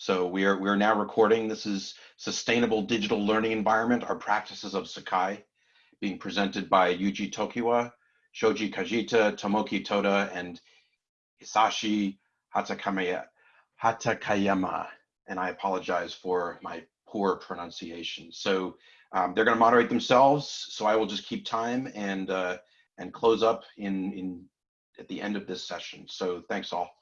So we are, we are now recording. This is Sustainable Digital Learning Environment, Our Practices of Sakai, being presented by Yuji Tokiwa, Shoji Kajita, Tomoki Toda, and Hisashi Hatakaya, Hatakayama. And I apologize for my poor pronunciation. So um, they're going to moderate themselves. So I will just keep time and uh, and close up in in at the end of this session. So thanks all.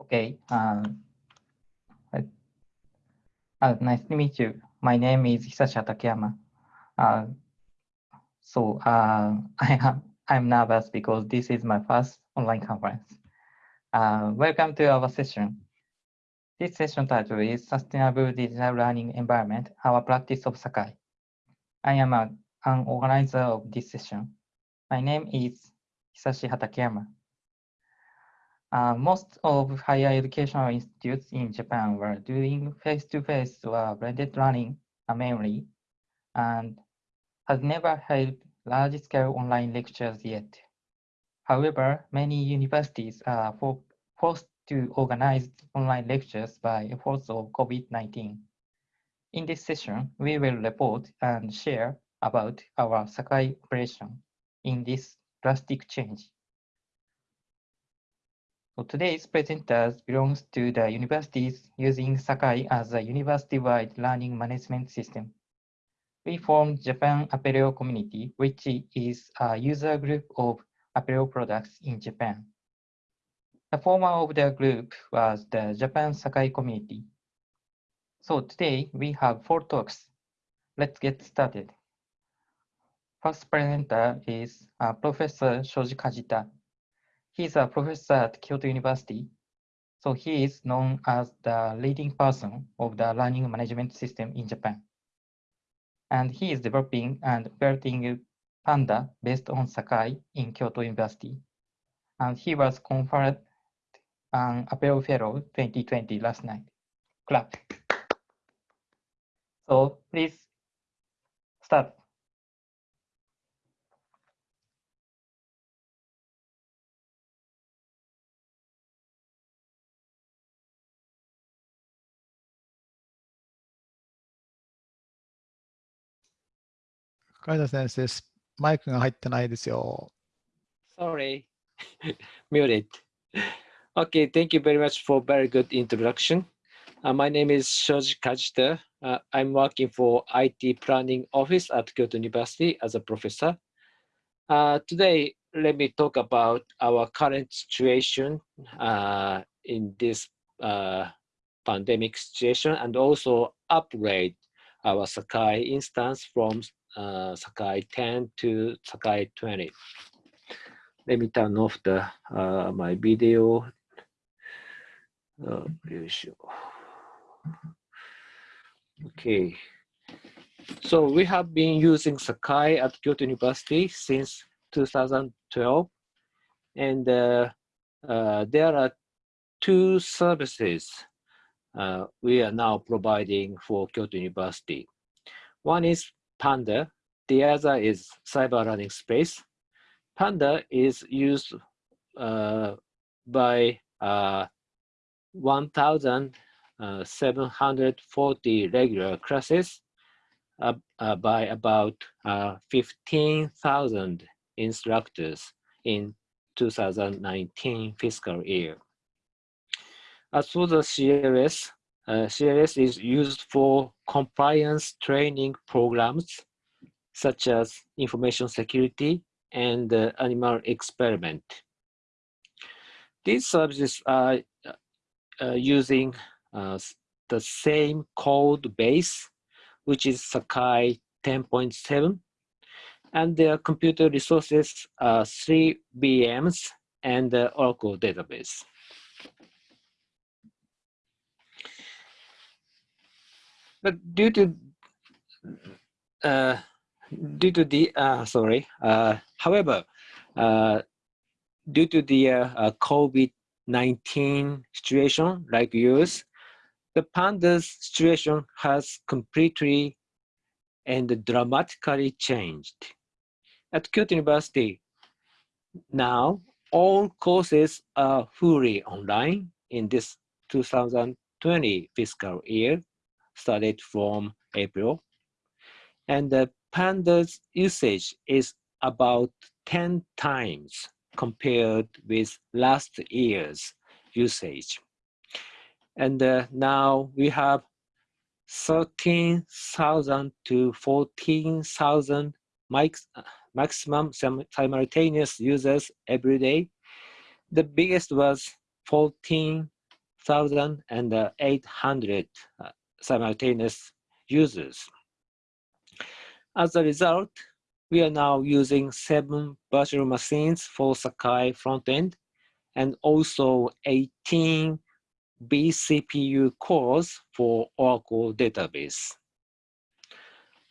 Okay. Um, uh, nice to meet you. My name is Hisashi Takayama. Uh, so uh, I am I'm nervous because this is my first online conference. Uh, welcome to our session. This session title is Sustainable Digital Learning Environment, Our Practice of Sakai. I am a, an organizer of this session. My name is Hisashi Hatakeyama. Uh, most of higher educational institutes in Japan were doing face-to-face -face or blended learning mainly, and has never held large-scale online lectures yet. However, many universities are for, forced to organize online lectures by efforts of COVID-19. In this session, we will report and share about our Sakai operation in this drastic change. So today's presenters belongs to the universities using Sakai as a university-wide learning management system. We formed Japan Apereo Community, which is a user group of Apereo products in Japan. The former of the group was the Japan Sakai Community. So today we have four talks. Let's get started. First presenter is uh, Professor Shoji Kajita. He's a professor at Kyoto University. So he is known as the leading person of the learning management system in Japan. And he is developing and building Panda based on Sakai in Kyoto University. And he was conferred an Apereo Fellow 2020 last night. Clap. So please start. 海田先生、マイクが入ってないですよ。Sorry, muted. Okay, thank you very much for very good introduction. Uh, my name is Shoji Kajita. Uh, I'm working for IT Planning Office at Kyoto University as a professor. Uh, today, let me talk about our current situation uh, in this uh, pandemic situation and also upgrade our Sakai instance from uh, Sakai 10 to Sakai 20. Let me turn off the uh, my video. Uh, okay. So we have been using Sakai at Kyoto University since 2012. And uh, uh, there are two services uh, we are now providing for Kyoto University. One is Panda. The other is Cyber Learning Space. Panda is used uh, by uh, 1,740 regular classes uh, uh by about uh, 15,000 instructors in 2019 fiscal year. As for the CLS, uh, CLS is used for compliance training programs such as information security and uh, animal experiment. These services are uh, using uh, the same code base, which is Sakai 10.7, and their computer resources are three VMs and the Oracle database. But due to uh, due to the uh, sorry, uh, however, uh, due to the uh, uh, COVID-19 situation like yours, the Panda's situation has completely and dramatically changed. At Kyoto University, now all courses are fully online in this 2020 fiscal year, started from April. And the Panda's usage is about 10 times compared with last year's usage. And uh, now we have 13,000 to 14,000 maximum simultaneous users every day. The biggest was 14,800 uh, simultaneous users. As a result, we are now using seven virtual machines for Sakai frontend and also 18 vCPU cores for Oracle database.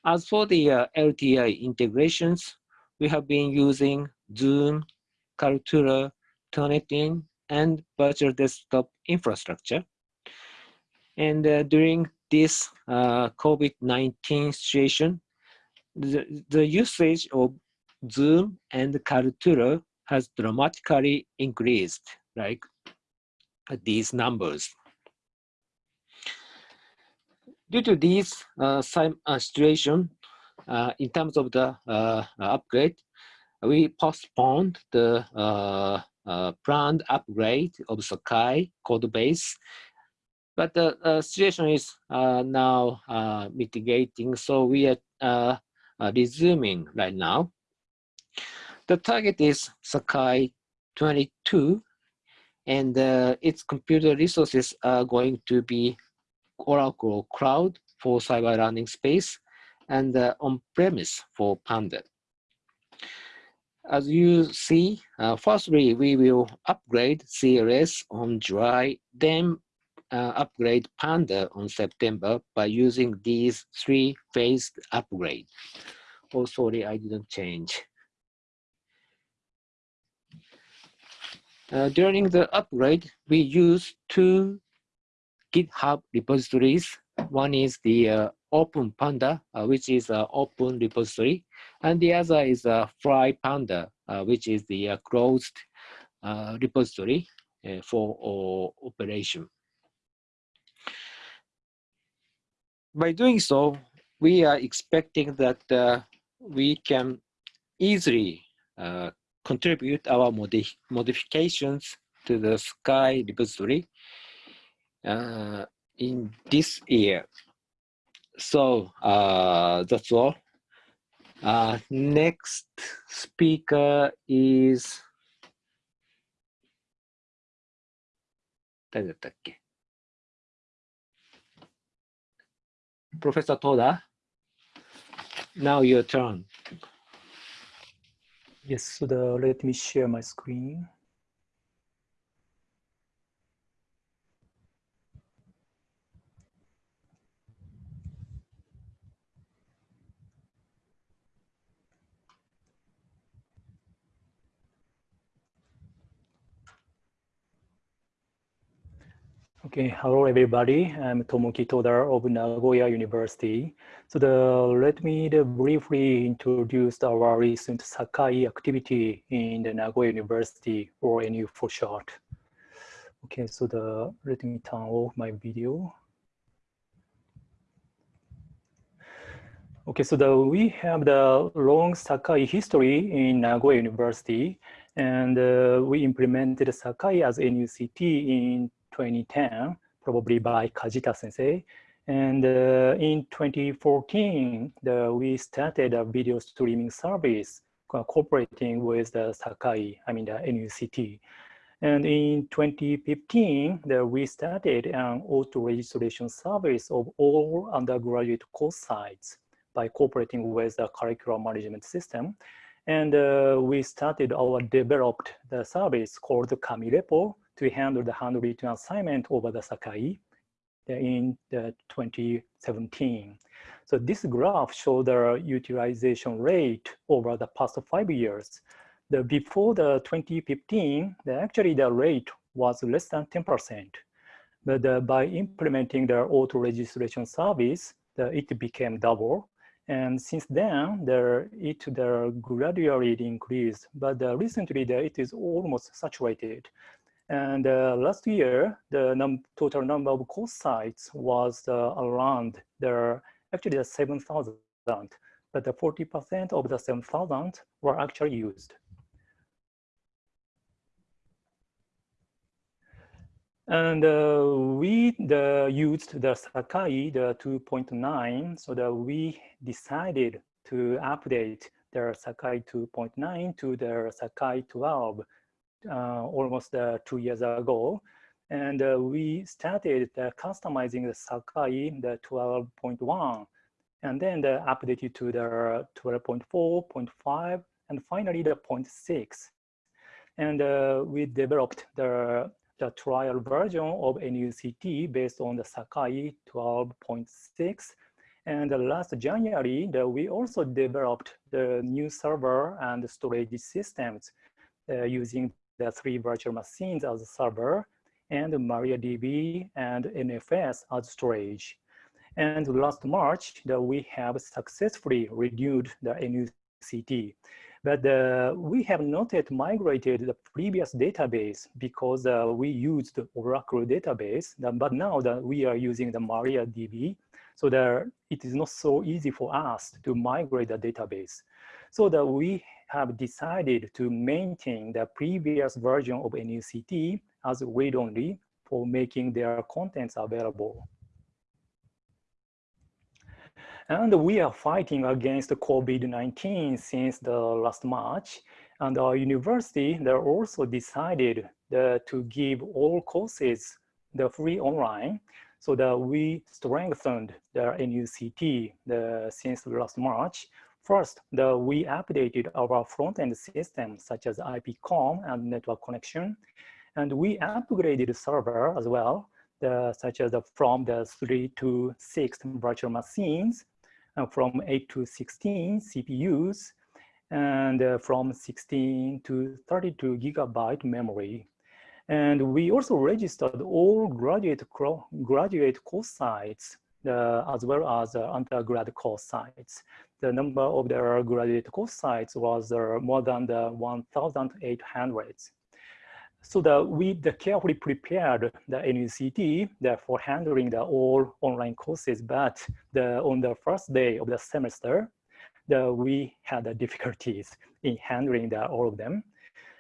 As for the uh, LTI integrations, we have been using Zoom, Kaltura, Turnitin, and virtual desktop infrastructure. And uh, during this uh, COVID-19 situation, the, the usage of Zoom and Kaltura has dramatically increased, like these numbers. Due to this uh, uh, situation, uh, in terms of the uh, upgrade, we postponed the uh, uh, planned upgrade of Sakai code base, but the situation is now mitigating, so we are resuming right now. The target is Sakai 22 and uh, its computer resources are going to be Oracle Cloud for cyber learning space and uh, on-premise for Panda. As you see, uh, firstly, we will upgrade CLS on July, then uh, upgrade Panda on September by using these three-phased upgrade. Oh, sorry, I didn't change. Uh, during the upgrade, we use two GitHub repositories. One is the uh, Open Panda, uh, which is an open repository, and the other is a Fly Panda, uh, which is the uh, closed uh, repository for operation. by doing so, we are expecting that uh, we can easily uh, contribute our modi modifications to the Sakai repository uh, in this year. So uh, that's all. Uh, next speaker is 誰だったっけ Professor Toda, now your turn. Yes, so the, let me share my screen. Okay, hello everybody. I'm Tomoki Toda of Nagoya University. So the, let me the briefly introduce our recent Sakai activity in the Nagoya University or NU for short. Okay, so the let me turn off my video. Okay, so the, we have the long Sakai history in Nagoya University, and uh, we implemented Sakai as NUCT in 2010, probably by Kajita sensei. And uh, in 2014, the, we started a video streaming service cooperating with the Sakai, I mean the NUCT. And in 2015, the, we started an auto registration service of all undergraduate course sites by cooperating with the curriculum management system. And uh, we started our developed the service called Kamirepo, to handle the handwritten assignment over the Sakai in the 2017. So this graph shows the utilization rate over the past five years. The before the 2015, the, actually the rate was less than 10%. But uh, by implementing the auto registration service, the, it became double. And since then, there, it there gradually increased, but uh, recently the, it is almost saturated. And uh, last year, the num total number of course sites was uh, around there, actually 7,000, but the 40% of the 7,000 were actually used. And uh, we the, used the Sakai, the 2.9, so that we decided to update the Sakai 2.9 to the Sakai 12 uh, almost uh, two years ago. And uh, we started customizing the Sakai, the 12.1, and then the updated to the 12.4, 0.5, and finally the 0.6. And uh, we developed the the trial version of NUCT based on the Sakai 12.6. And last January, we also developed the new server and storage systems uh, using the three virtual machines as a server and MariaDB and NFS as storage. And last March, we have successfully renewed the NUCT. But uh, we have not yet migrated the previous database because uh, we used the Oracle database, but now that we are using the MariaDB, so that it is not so easy for us to migrate the database. So that we have decided to maintain the previous version of NUCT as read-only for making their contents available. And we are fighting against COVID-19 since the last March. And our university, they also decided the, to give all courses the free online so that we strengthened the NUCT the, since last March. First, the, we updated our front-end system such as IPCOM and network connection. And we upgraded server as well, the, such as the, from the three to six virtual machines and from 8 to 16 CPUs and uh, from 16 to 32 gigabyte memory. And we also registered all graduate, graduate course sites uh, as well as undergrad course sites. The number of the graduate course sites was uh, more than the 1,800 so that we the carefully prepared the NUCT the, for handling the all online courses, but the, on the first day of the semester, the, we had the difficulties in handling the, all of them.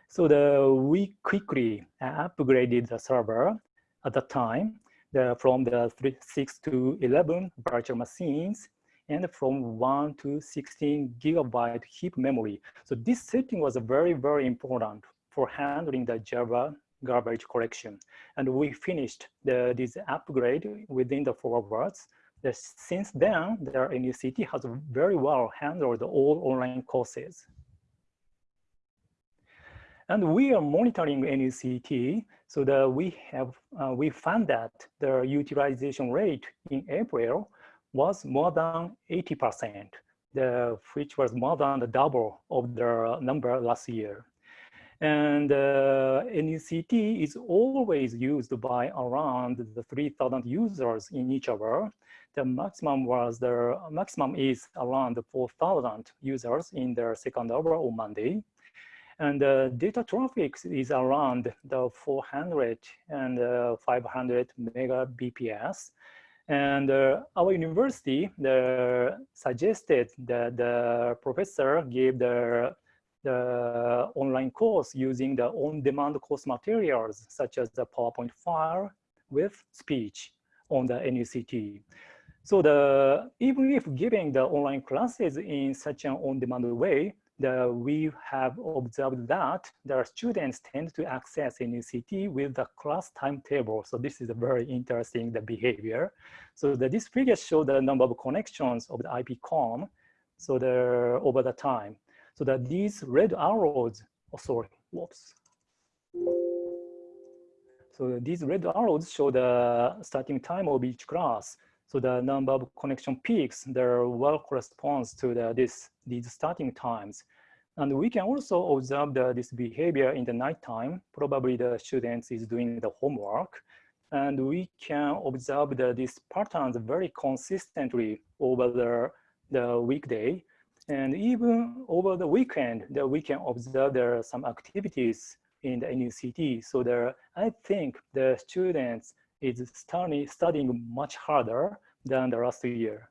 So the, we quickly upgraded the server at the time the, from the three, 6 to 11 virtual machines and from 1 to 16 gigabyte heap memory. So this setting was very, very important for handling the Java garbage collection. And we finished the, this upgrade within the four. The, since then, the NUCT has very well handled all online courses. And we are monitoring NUCT so that we have uh, we found that the utilization rate in April was more than 80%, the, which was more than the double of the number last year. And uh, NUCT is always used by around the 3,000 users in each hour. The maximum was the maximum is around 4,000 users in the second hour on Monday. And the uh, data traffic is around the 400 and uh, 500 megabps. And uh, our university the, suggested that the professor gave the the online course using the on-demand course materials, such as the PowerPoint file with speech on the NUCT. So the, even if giving the online classes in such an on-demand way, the, we have observed that the students tend to access NUCT with the class timetable. So this is a very interesting the behavior. So the, this figure shows the number of connections of the IPCOM so the, over the time so that these red arrows, oh, sorry, whoops. So these red arrows show the starting time of each class. So the number of connection peaks, there well corresponds to the, this, these starting times. And we can also observe the, this behavior in the nighttime. Probably the students is doing the homework. and we can observe the, these patterns very consistently over the, the weekday. And even over the weekend, that we can observe there are some activities in the NUCT. So there, I think the students is studying, studying much harder than the last year.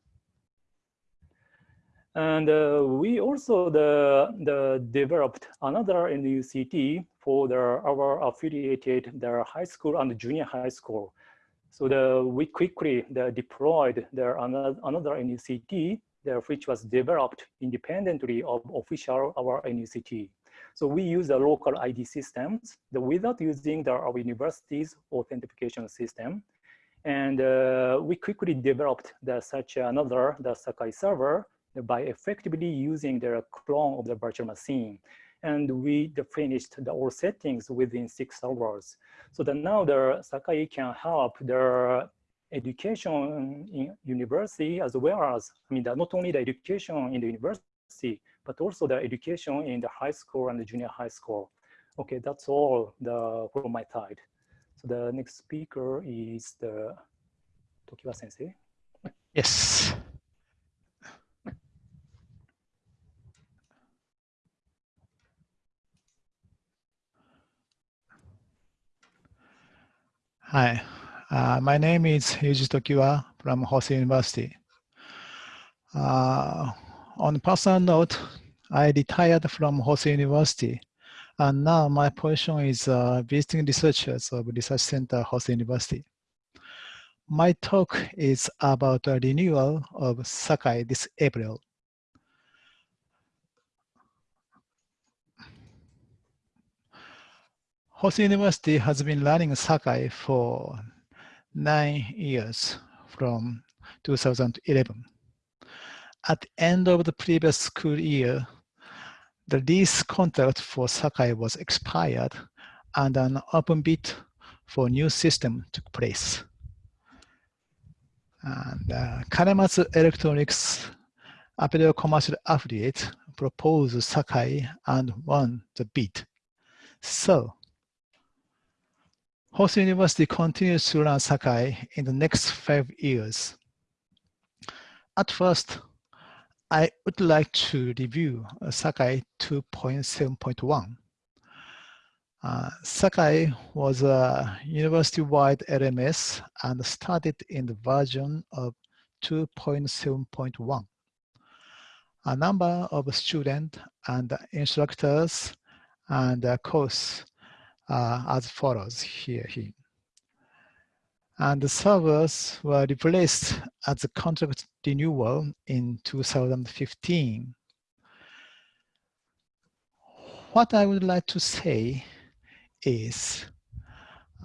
And uh, we also the, the developed another NUCT for the, our affiliated the high school and junior high school. So the, we quickly the, deployed the, another, another NUCT the, which was developed independently of official our NUCT. So we use the local ID systems the, without using the, our university's authentication system. And uh, we quickly developed the, such another the Sakai server by effectively using their clone of the virtual machine. And we finished the all settings within six hours. So that now the Sakai can help the education in university as well as, I mean, not only the education in the university, but also the education in the high school and the junior high school. Okay, that's all the from my side. So the next speaker is the Tokiwa sensei. Yes. Hi, uh, my name is Yuji Tokiwa from Hosei University. Uh, on personal note, I retired from Hosei University, and now my position is uh, visiting researchers of Research Center Hosei University. My talk is about the renewal of Sakai this April. Hosei University has been running Sakai for nine years from 2011. At the end of the previous school year, the lease contract for Sakai was expired and an open bid for new system took place. And uh, Kanematsu Electronics Apereo Commercial Affiliate proposed Sakai and won the bid. So Hosei University continues to run Sakai in the next five years. At first, I would like to review uh, Sakai 2.7.1. Uh, Sakai was a university-wide LMS and started in the version of 2.7.1. A number of students and instructors and uh, course uh, as follows here, here. And the servers were replaced at the contract renewal in 2015. What I would like to say is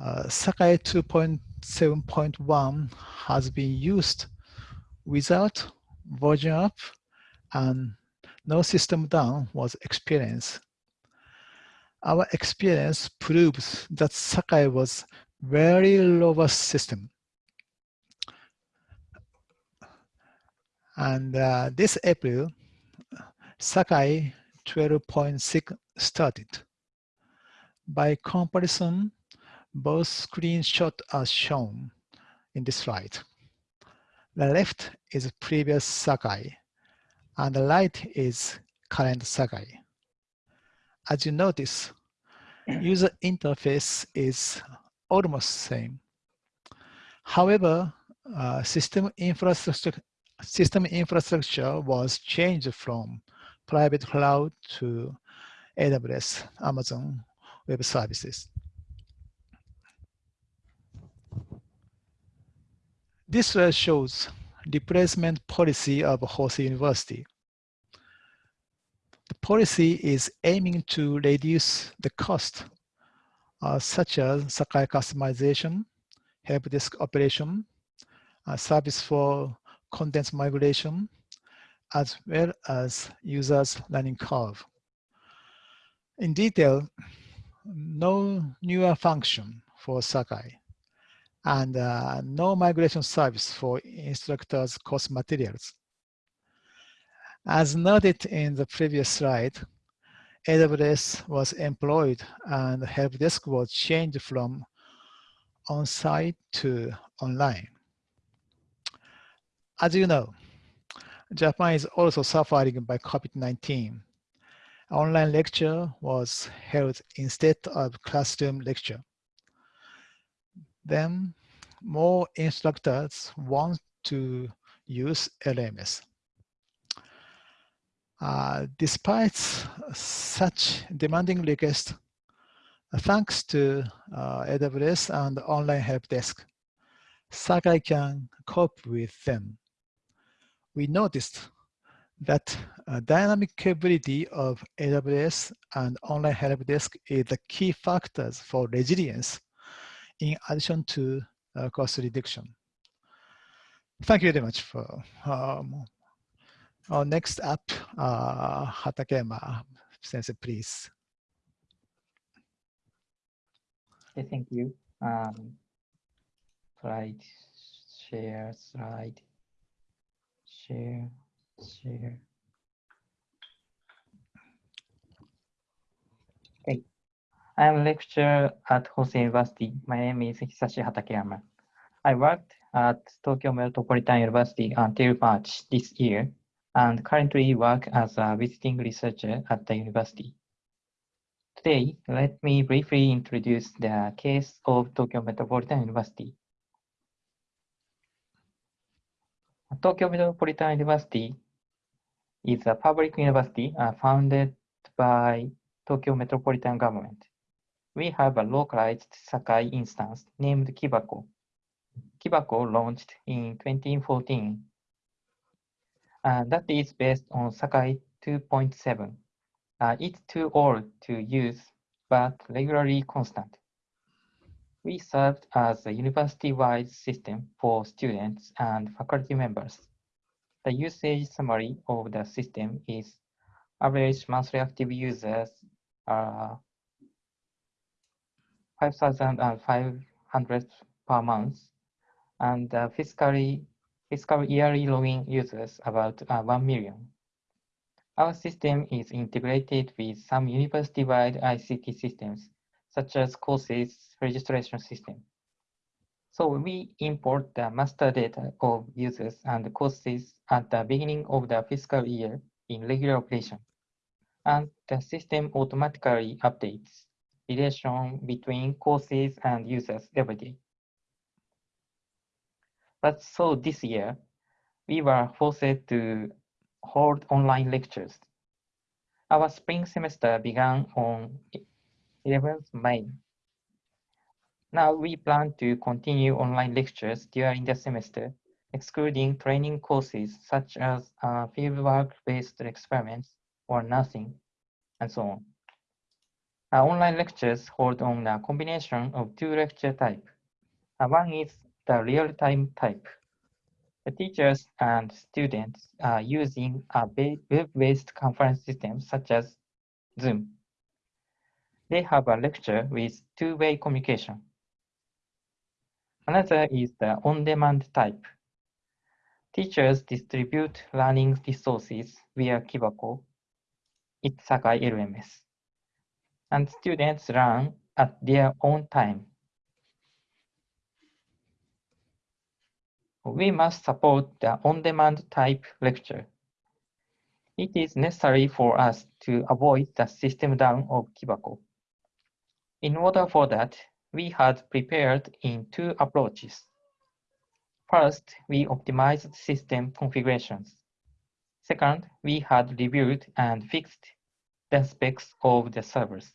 uh, Sakai 2.7.1 has been used without version up and no system down was experienced our experience proves that Sakai was very robust system. And uh, this April, Sakai 12.6 started. By comparison, both screenshots are shown in this slide. The left is previous Sakai, and the right is current Sakai as you notice, user interface is almost same. However, uh, system infrastructure system infrastructure was changed from private cloud to AWS, Amazon Web Services. This slide shows replacement policy of Hosei University. Policy is aiming to reduce the cost, uh, such as Sakai customization, help desk operation, uh, service for content migration, as well as users learning curve. In detail, no newer function for Sakai and uh, no migration service for instructors' course materials. As noted in the previous slide, AWS was employed and help desk was changed from on-site to online. As you know, Japan is also suffering by COVID-19. Online lecture was held instead of classroom lecture. Then more instructors want to use LMS. Uh, despite such demanding requests, thanks to uh, AWS and online help desk, Sakai can cope with them. We noticed that uh, dynamic capability of AWS and online help desk is the key factors for resilience in addition to uh, cost reduction. Thank you very much for um, our next up, uh, Hatakeyama sensei, please. Okay, thank you. Um, slide, share, slide, share, share. Okay, I am a lecturer at Hosei University. My name is Hisashi Hatakeyama. I worked at Tokyo Metropolitan University until March this year and currently work as a visiting researcher at the university. Today, let me briefly introduce the case of Tokyo Metropolitan University. Tokyo Metropolitan University is a public university uh, founded by Tokyo Metropolitan Government. We have a localized Sakai instance named Kibako. Kibako launched in 2014 uh, that is based on Sakai 2.7. Uh, it's too old to use, but regularly constant. We served as a university-wide system for students and faculty members. The usage summary of the system is average monthly active users are 5,500 per month, and uh, fiscally fiscal yearly login users about uh, 1 million. Our system is integrated with some university-wide ICT systems, such as courses registration system. So we import the master data of users and courses at the beginning of the fiscal year in regular operation. And the system automatically updates relation between courses and users every day. But so this year, we were forced to hold online lectures. Our spring semester began on 11th May. Now we plan to continue online lectures during the semester, excluding training courses such as uh, fieldwork-based experiments or nursing, and so on. Our online lectures hold on a combination of two lecture types. Uh, one is the real-time type. The teachers and students are using a web-based conference system such as Zoom. They have a lecture with two-way communication. Another is the on-demand type. Teachers distribute learning resources via Kibako, its Sakai LMS, and students learn at their own time we must support the on-demand type lecture. It is necessary for us to avoid the system down of Kibako. In order for that, we had prepared in two approaches. First, we optimized system configurations. Second, we had reviewed and fixed the specs of the servers.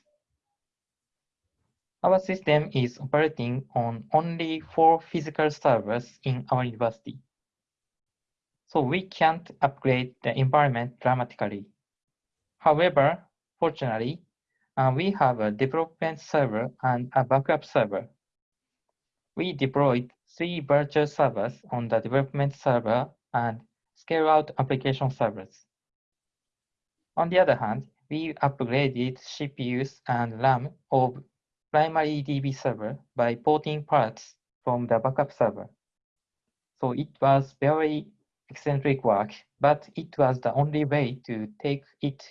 Our system is operating on only four physical servers in our university. So we can't upgrade the environment dramatically. However, fortunately, uh, we have a development server and a backup server. We deployed three virtual servers on the development server and scale out application servers. On the other hand, we upgraded CPUs and RAM of primary DB server by porting parts from the backup server. So it was very eccentric work, but it was the only way to take it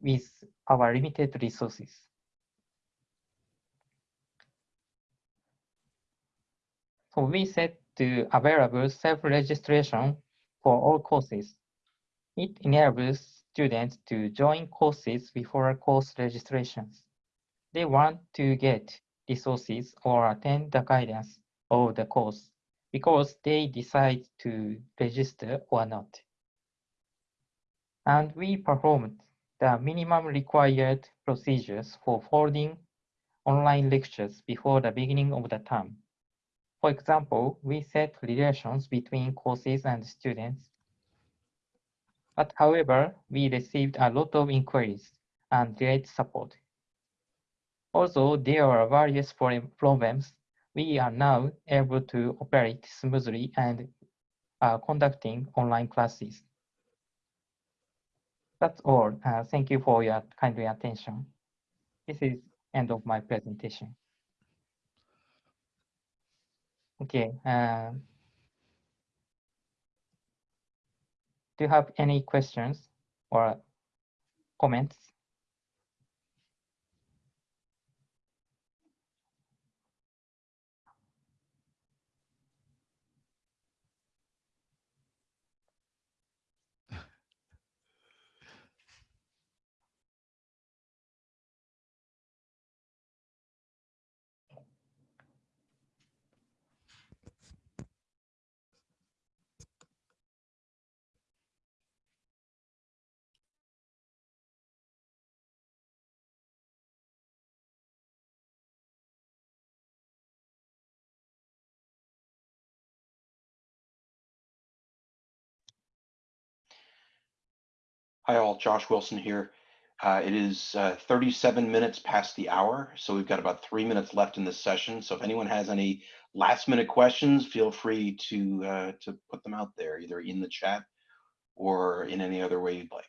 with our limited resources. So we set to available self-registration for all courses. It enables students to join courses before course registrations. They want to get resources or attend the guidance of the course because they decide to register or not. And we performed the minimum required procedures for holding online lectures before the beginning of the term. For example, we set relations between courses and students. But however, we received a lot of inquiries and great support. Although there are various problems, we are now able to operate smoothly and are conducting online classes. That's all. Uh, thank you for your kindly attention. This is end of my presentation. Okay. Uh, do you have any questions or comments? Hi all, Josh Wilson here. Uh, it is uh, 37 minutes past the hour, so we've got about three minutes left in this session. So if anyone has any last minute questions, feel free to uh, to put them out there, either in the chat or in any other way you'd like.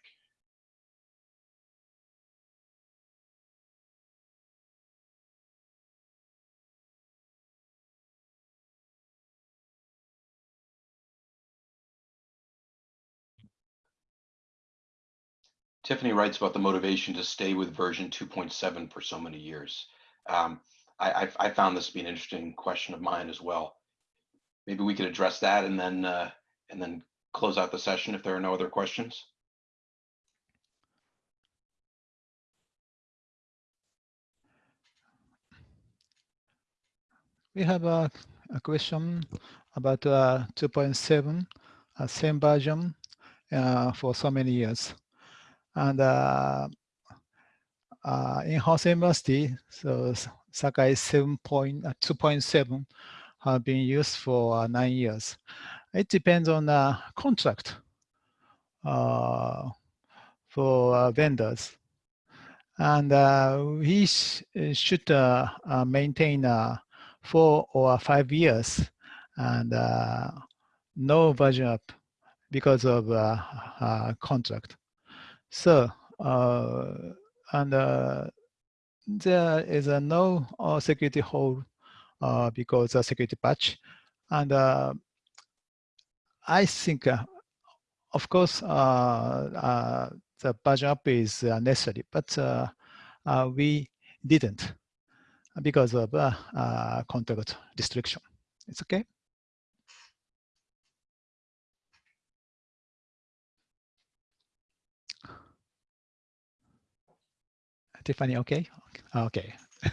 Tiffany writes about the motivation to stay with version 2.7 for so many years. Um, I, I, I found this to be an interesting question of mine as well. Maybe we could address that and then uh, and then close out the session if there are no other questions. We have a, a question about uh, 2.7, uh, same version uh, for so many years. And uh, uh, in Hosei University, so Sakai 7 point, uh, 2.7 have been used for nine years. It depends on the contract for vendors. And uh, we sh- should uh, uh, maintain four or five years and no version up because of contract. So, uh, and uh, there is a no uh, security hole because a security patch. And I think, of course, the version up is necessary, but we didn't because of uh, uh, contract restriction. It's okay. Tiffany, okay? Okay.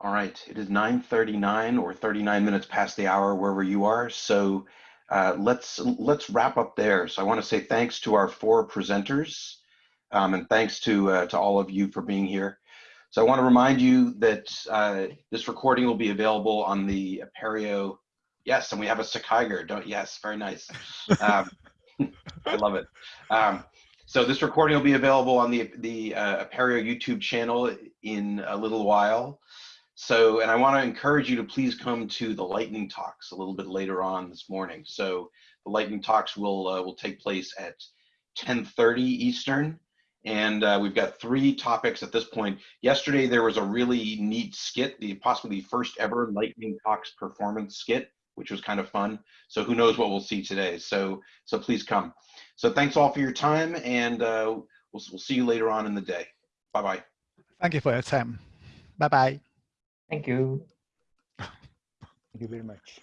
All right, it is 9:39 or 39 minutes past the hour wherever you are. So uh, let's let's wrap up there. So I want to say thanks to our four presenters, um, and thanks to uh, to all of you for being here. So I want to remind you that uh, this recording will be available on the Apereo. Yes, and we have a Sakaiger. Don't yes, very nice. Um, I love it. Um, so this recording will be available on the the uh, Apereo YouTube channel in a little while. So, and I want to encourage you to please come to the lightning talks a little bit later on this morning. So the lightning talks will uh, will take place at 10:30 Eastern, and uh, we've got three topics at this point. Yesterday there was a really neat skit, the possibly the first ever lightning talks performance skit, which was kind of fun. So who knows what we'll see today? So so please come. So thanks all for your time, and uh, we'll we'll see you later on in the day. Bye bye. Thank you for your time. Bye bye. Thank you. Thank you very much.